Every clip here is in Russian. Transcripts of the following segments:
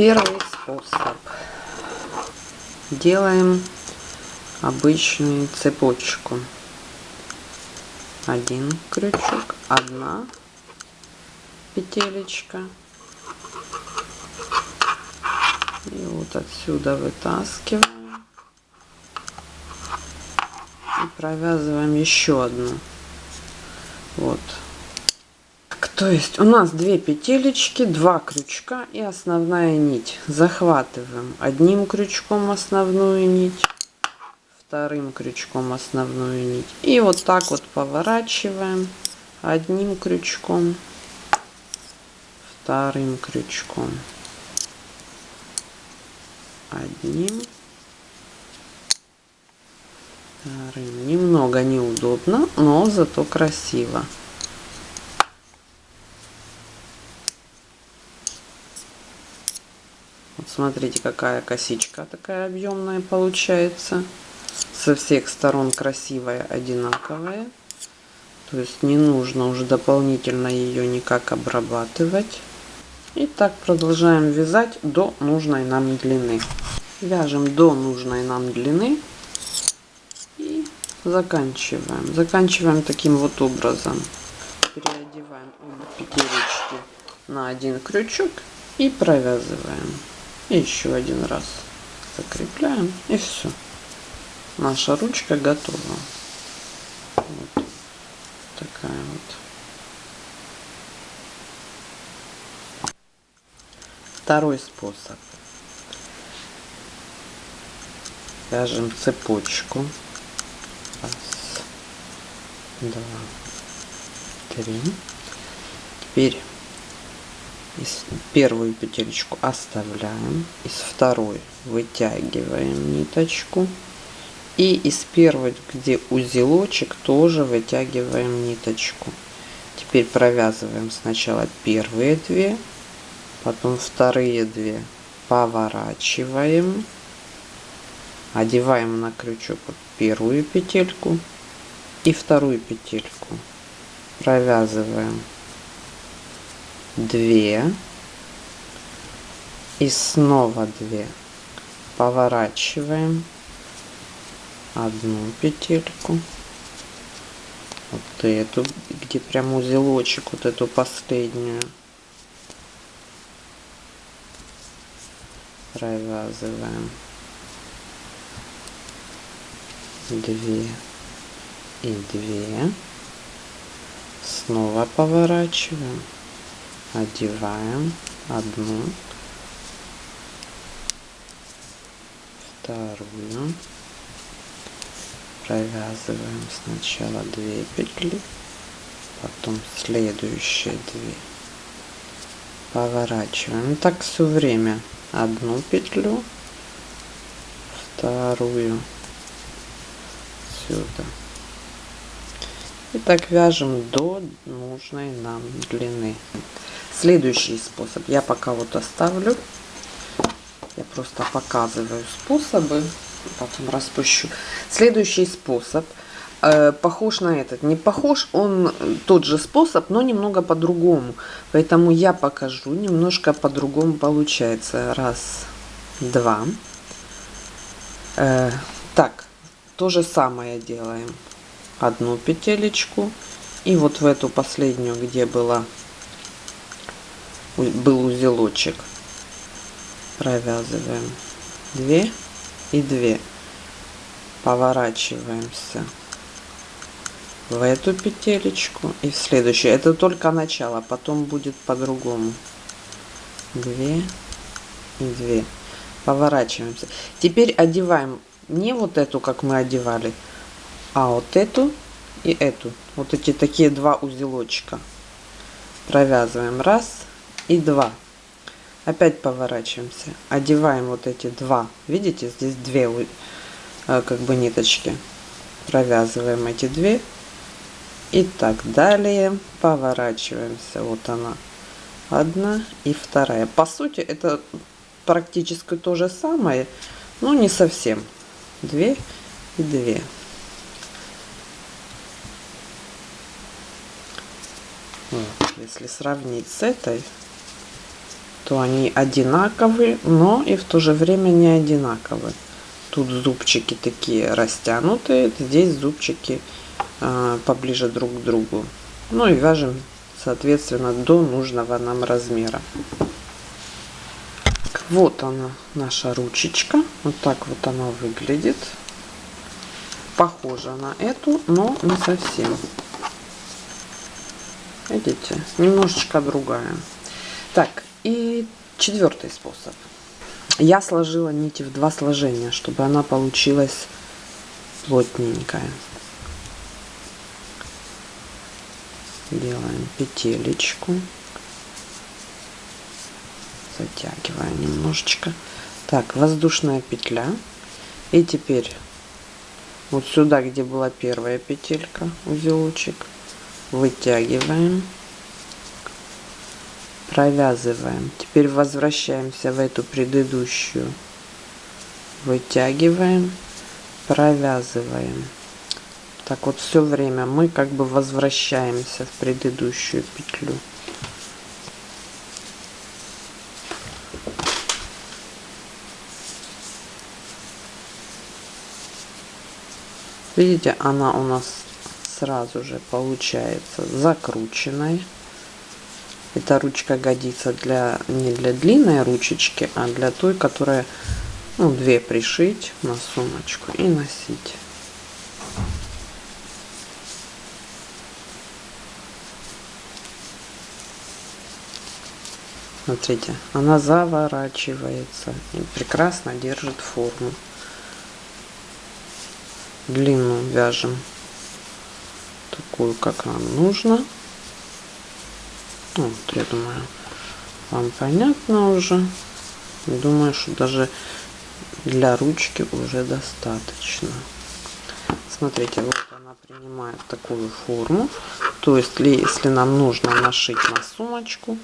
Первый способ. Делаем обычную цепочку. Один крючок, одна петелечка. И вот отсюда вытаскиваем. И провязываем еще одну. Вот то есть у нас две петелечки, два крючка и основная нить. Захватываем одним крючком основную нить, вторым крючком основную нить. И вот так вот поворачиваем одним крючком, вторым крючком, одним, вторым. Немного неудобно, но зато красиво. Смотрите, какая косичка такая объемная получается. Со всех сторон красивая, одинаковая. То есть не нужно уже дополнительно ее никак обрабатывать. И так продолжаем вязать до нужной нам длины. Вяжем до нужной нам длины и заканчиваем. Заканчиваем таким вот образом. Переодеваем обе петелечки на один крючок и провязываем. И еще один раз закрепляем и все. Наша ручка готова. Вот такая вот. Второй способ. Вяжем цепочку. Раз, два, три. Теперь из первую петелечку оставляем из второй вытягиваем ниточку и из первой где узелочек тоже вытягиваем ниточку. Теперь провязываем сначала первые две потом вторые две поворачиваем одеваем на крючок первую петельку и вторую петельку. Провязываем 2 и снова 2 поворачиваем одну петельку. Вот эту где прям узелочек вот эту последнюю. Провязываем. 2 и 2 снова поворачиваем одеваем одну, вторую, провязываем сначала две петли, потом следующие две, поворачиваем. Так все время одну петлю, вторую сюда. И так вяжем до нужной нам длины. Следующий способ я пока вот оставлю. Я просто показываю способы, потом распущу. Следующий способ э, похож на этот. Не похож, он тот же способ, но немного по-другому. Поэтому я покажу, немножко по-другому получается. Раз, два. Э, так, то же самое делаем. Одну петелечку. И вот в эту последнюю, где была был узелочек. Провязываем 2 и 2 поворачиваемся в эту петелечку и в следующую. Это только начало потом будет по-другому. 2 и 2 поворачиваемся. Теперь одеваем не вот эту как мы одевали а вот эту и эту. Вот эти такие два узелочка. Провязываем. Раз и 2 опять поворачиваемся. Одеваем вот эти два. Видите здесь две э, как бы ниточки. Провязываем эти две. И так далее поворачиваемся. Вот она. Одна и вторая. По сути это практически то же самое но не совсем. Две и две. Если сравнить с этой что они одинаковые, но и в то же время не одинаковые. Тут зубчики такие растянутые, здесь зубчики э, поближе друг к другу. Ну и вяжем, соответственно, до нужного нам размера. Вот она, наша ручечка. Вот так вот она выглядит. Похожа на эту, но не совсем. Видите, немножечко другая. Так, четвертый способ. Я сложила нити в два сложения, чтобы она получилась плотненькая. Делаем петелечку. Затягиваем немножечко. Так, воздушная петля. И теперь вот сюда, где была первая петелька, узелочек, вытягиваем, провязываем. Теперь возвращаемся в эту предыдущую, вытягиваем, провязываем. Так вот все время мы как бы возвращаемся в предыдущую петлю. Видите, она у нас сразу же получается закрученной. Эта ручка годится для не для длинной ручечки, а для той, которая ну, две пришить на сумочку и носить. Смотрите, она заворачивается и прекрасно держит форму. Длину вяжем такую, как нам нужно. Ну, вот, я думаю, вам понятно уже. Думаю, что даже для ручки уже достаточно. Смотрите, вот она принимает такую форму. То есть, если нам нужно нашить на сумочку,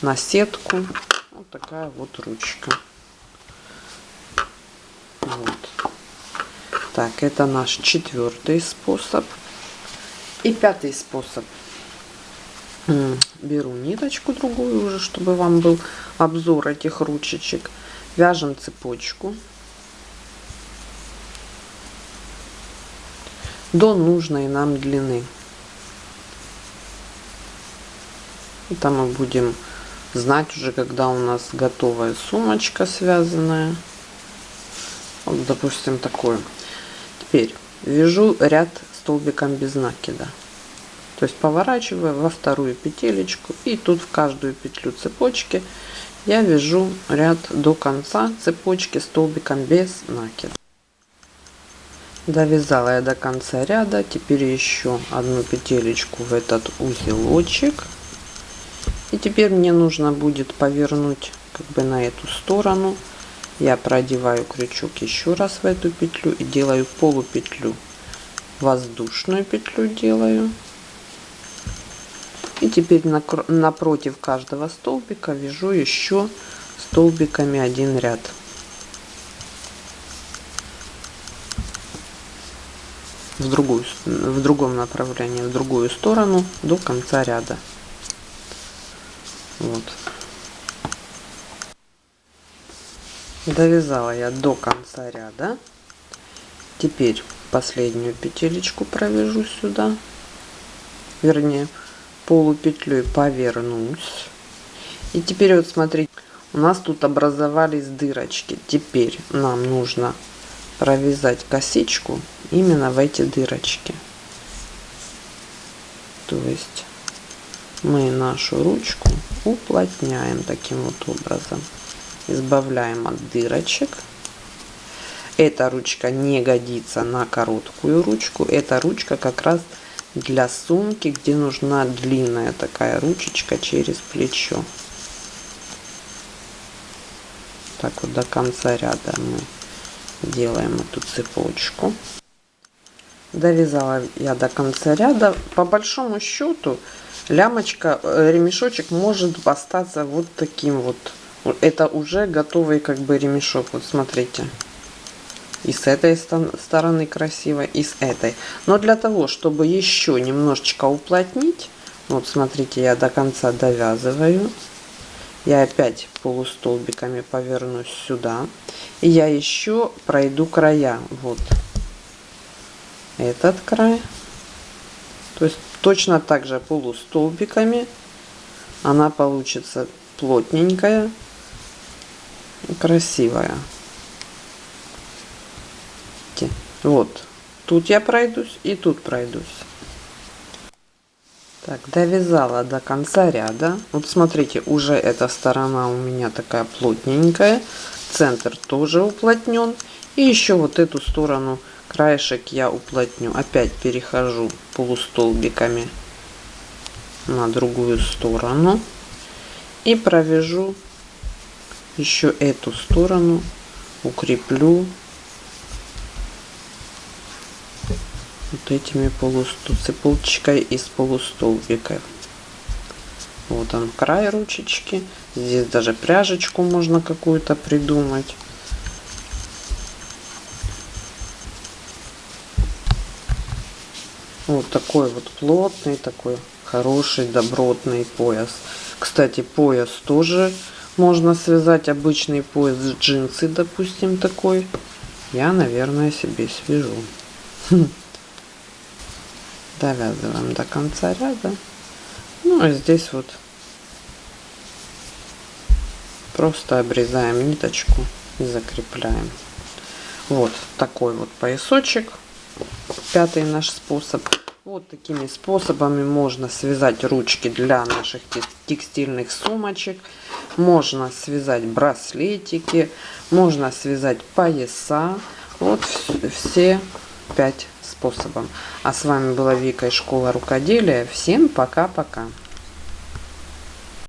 на сетку, вот такая вот ручка. Вот. Так, это наш четвертый способ. И пятый способ. Беру ниточку другую уже, чтобы вам был обзор этих ручечек. Вяжем цепочку до нужной нам длины. Там мы будем знать уже, когда у нас готовая сумочка связанная. Вот, допустим, такой. Теперь вяжу ряд столбиком без накида. То есть поворачиваю во вторую петелечку и тут в каждую петлю цепочки я вяжу ряд до конца цепочки столбиком без накида. Довязала я до конца ряда. Теперь еще одну петелечку в этот узелочек. И теперь мне нужно будет повернуть как бы на эту сторону. Я продеваю крючок еще раз в эту петлю и делаю полупетлю воздушную петлю делаю. И теперь напротив каждого столбика вяжу еще столбиками один ряд. В, другую, в другом направлении, в другую сторону до конца ряда. Вот. Довязала я до конца ряда. Теперь последнюю петелечку провяжу сюда вернее полупетлей повернусь. И теперь вот смотрите у нас тут образовались дырочки. Теперь нам нужно провязать косичку именно в эти дырочки. То есть мы нашу ручку уплотняем таким вот образом. Избавляем от дырочек. Эта ручка не годится на короткую ручку. Эта ручка как раз для сумки, где нужна длинная такая ручечка через плечо. Так вот до конца ряда мы делаем эту цепочку. Довязала я до конца ряда. По большому счету лямочка, э, ремешочек может остаться вот таким вот. Это уже готовый как бы ремешок. Вот смотрите и с этой стороны красиво, и с этой. Но для того, чтобы еще немножечко уплотнить, вот смотрите, я до конца довязываю. я опять полустолбиками повернусь сюда и я еще пройду края вот этот край то есть точно так же полустолбиками она получится плотненькая красивая вот. Тут я пройдусь и тут пройдусь. Так довязала до конца ряда. Вот смотрите уже эта сторона у меня такая плотненькая. Центр тоже уплотнен. И еще вот эту сторону краешек я уплотню. Опять перехожу полустолбиками на другую сторону. И провяжу еще эту сторону укреплю вот этими полустол цепочкой из полустолбиков вот он край ручечки. Здесь даже пряжечку можно какую-то придумать. Вот такой вот плотный такой хороший добротный пояс. Кстати пояс тоже можно связать. Обычный пояс джинсы допустим такой. Я наверное себе свяжу довязываем до конца ряда. Ну а здесь вот просто обрезаем ниточку и закрепляем. Вот такой вот поясочек. Пятый наш способ. Вот такими способами можно связать ручки для наших текстильных сумочек. Можно связать браслетики. Можно связать пояса. Вот все пять способом. А с вами была Вика из школы рукоделия. Всем пока-пока.